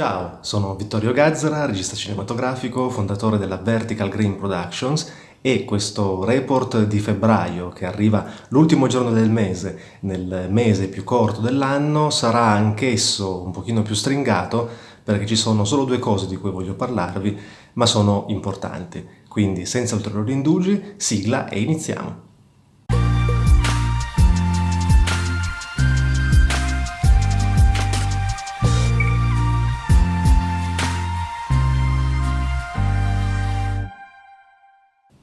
Ciao, sono Vittorio Gazzara, regista cinematografico, fondatore della Vertical Green Productions e questo report di febbraio che arriva l'ultimo giorno del mese, nel mese più corto dell'anno, sarà anch'esso un pochino più stringato perché ci sono solo due cose di cui voglio parlarvi, ma sono importanti. Quindi senza ulteriori indugi, sigla e iniziamo!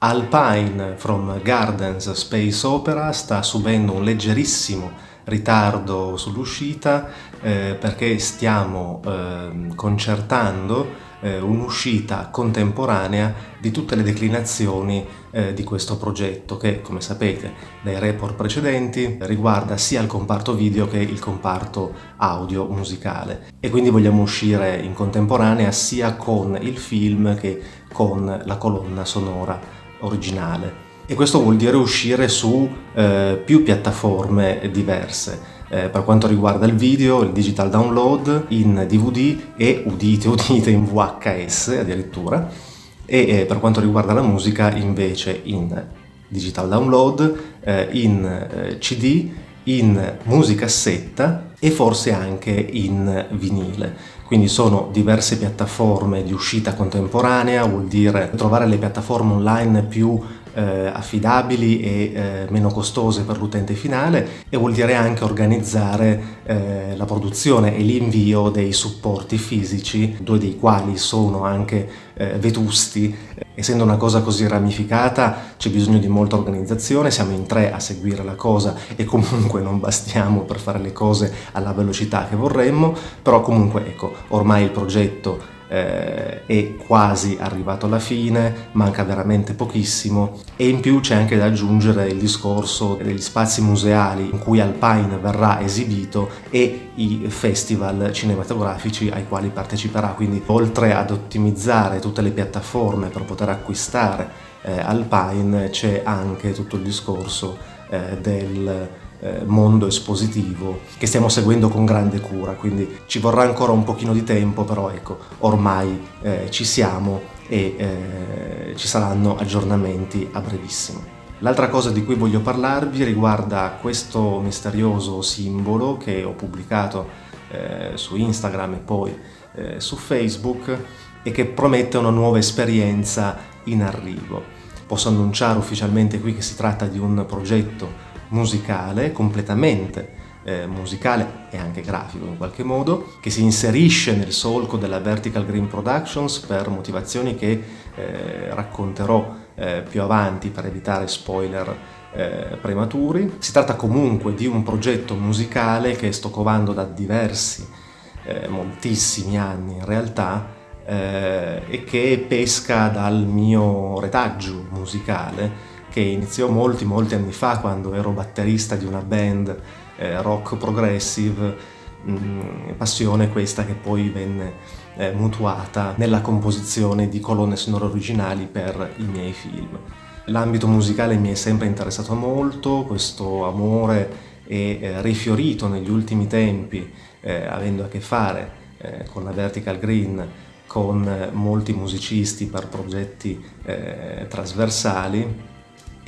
Alpine from Gardens Space Opera sta subendo un leggerissimo ritardo sull'uscita eh, perché stiamo eh, concertando eh, un'uscita contemporanea di tutte le declinazioni eh, di questo progetto che, come sapete dai report precedenti, riguarda sia il comparto video che il comparto audio musicale. E quindi vogliamo uscire in contemporanea sia con il film che con la colonna sonora originale e questo vuol dire uscire su eh, più piattaforme diverse. Eh, per quanto riguarda il video, il digital download in DVD e, udite, udite, in VHS addirittura, e eh, per quanto riguarda la musica invece in digital download, eh, in eh, CD, in musicassetta e forse anche in vinile. Quindi sono diverse piattaforme di uscita contemporanea, vuol dire trovare le piattaforme online più eh, affidabili e eh, meno costose per l'utente finale e vuol dire anche organizzare eh, la produzione e l'invio dei supporti fisici, due dei quali sono anche eh, vetusti. Essendo una cosa così ramificata c'è bisogno di molta organizzazione, siamo in tre a seguire la cosa e comunque non bastiamo per fare le cose alla velocità che vorremmo, però comunque ecco, ormai il progetto eh, è quasi arrivato alla fine, manca veramente pochissimo. E in più c'è anche da aggiungere il discorso degli spazi museali in cui Alpine verrà esibito e i festival cinematografici ai quali parteciperà, quindi oltre ad ottimizzare tutte le piattaforme per poter acquistare eh, Alpine c'è anche tutto il discorso eh, del mondo espositivo che stiamo seguendo con grande cura, quindi ci vorrà ancora un pochino di tempo, però ecco, ormai eh, ci siamo e eh, ci saranno aggiornamenti a brevissimo. L'altra cosa di cui voglio parlarvi riguarda questo misterioso simbolo che ho pubblicato eh, su Instagram e poi eh, su Facebook e che promette una nuova esperienza in arrivo. Posso annunciare ufficialmente qui che si tratta di un progetto musicale, completamente eh, musicale e anche grafico in qualche modo, che si inserisce nel solco della Vertical Green Productions per motivazioni che eh, racconterò eh, più avanti per evitare spoiler eh, prematuri. Si tratta comunque di un progetto musicale che sto covando da diversi, eh, moltissimi anni in realtà, eh, e che pesca dal mio retaggio musicale che iniziò molti molti anni fa quando ero batterista di una band eh, rock progressive, mh, mm, passione questa che poi venne eh, mutuata nella composizione di colonne sonore originali per i miei film. L'ambito musicale mi è sempre interessato molto, questo amore è eh, rifiorito negli ultimi tempi eh, avendo a che fare eh, con la Vertical Green con eh, molti musicisti per progetti trasversali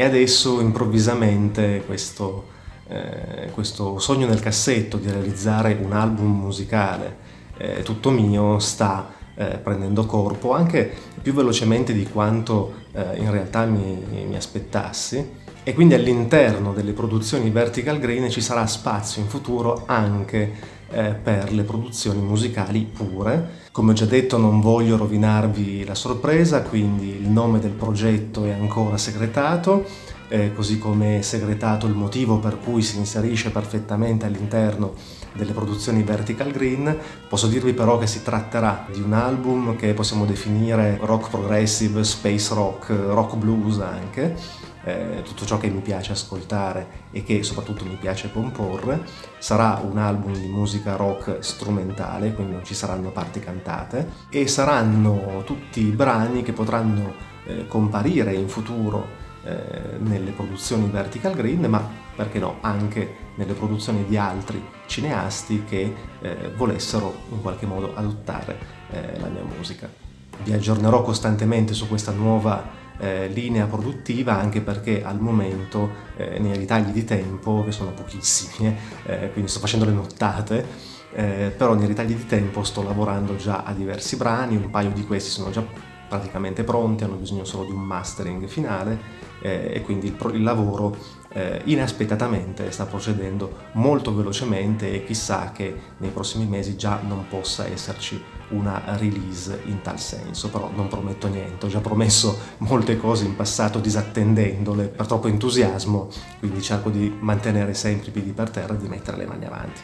e adesso improvvisamente questo, eh, questo sogno nel cassetto di realizzare un album musicale eh, tutto mio sta eh, prendendo corpo anche più velocemente di quanto eh, in realtà mi, mi aspettassi e quindi all'interno delle produzioni Vertical Green ci sarà spazio in futuro anche eh, per le produzioni musicali pure. Come ho già detto non voglio rovinarvi la sorpresa, quindi il nome del progetto è ancora segretato, eh, così come è segretato il motivo per cui si inserisce perfettamente all'interno delle produzioni Vertical Green. Posso dirvi però che si tratterà di un album che possiamo definire rock progressive, space rock, rock blues anche, eh, tutto ciò che mi piace ascoltare e che soprattutto mi piace comporre. Sarà un album di musica rock strumentale, quindi non ci saranno parti cantate, e saranno tutti brani che potranno eh, comparire in futuro eh, nelle produzioni Vertical Green, ma perché no, anche nelle produzioni di altri cineasti che eh, volessero in qualche modo adottare eh, la mia musica. Vi aggiornerò costantemente su questa nuova eh, linea produttiva anche perché al momento eh, nei ritagli di tempo, che sono pochissimi, eh, quindi sto facendo le nottate, eh, però nei ritagli di tempo sto lavorando già a diversi brani, un paio di questi sono già praticamente pronti, hanno bisogno solo di un mastering finale eh, e quindi il, il lavoro eh, inaspettatamente sta procedendo molto velocemente e chissà che nei prossimi mesi già non possa esserci una release in tal senso, però non prometto niente, ho già promesso molte cose in passato disattendendole per troppo entusiasmo, quindi cerco di mantenere sempre i piedi per terra e di mettere le mani avanti.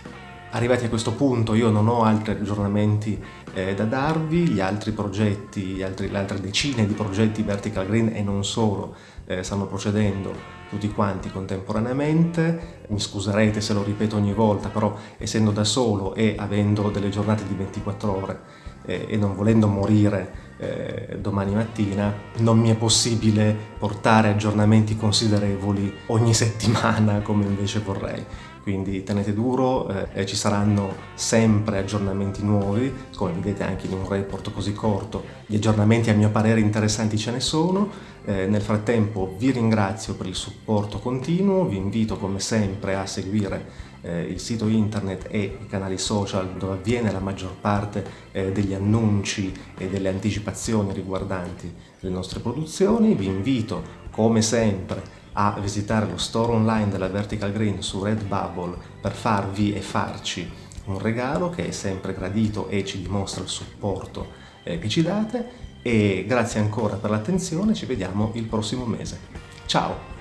Arrivati a questo punto io non ho altri aggiornamenti eh, da darvi, gli altri progetti, altri, le altre decine di progetti Vertical Green e non solo eh, stanno procedendo tutti quanti contemporaneamente, mi scuserete se lo ripeto ogni volta, però essendo da solo e avendo delle giornate di 24 ore eh, e non volendo morire eh, domani mattina, non mi è possibile portare aggiornamenti considerevoli ogni settimana come invece vorrei quindi tenete duro, eh, ci saranno sempre aggiornamenti nuovi, come vedete anche in un report così corto, gli aggiornamenti a mio parere interessanti ce ne sono, eh, nel frattempo vi ringrazio per il supporto continuo, vi invito come sempre a seguire eh, il sito internet e i canali social dove avviene la maggior parte eh, degli annunci e delle anticipazioni riguardanti le nostre produzioni, vi invito come sempre a visitare lo store online della Vertical Green su Redbubble per farvi e farci un regalo che è sempre gradito e ci dimostra il supporto eh, che ci date e grazie ancora per l'attenzione, ci vediamo il prossimo mese. Ciao!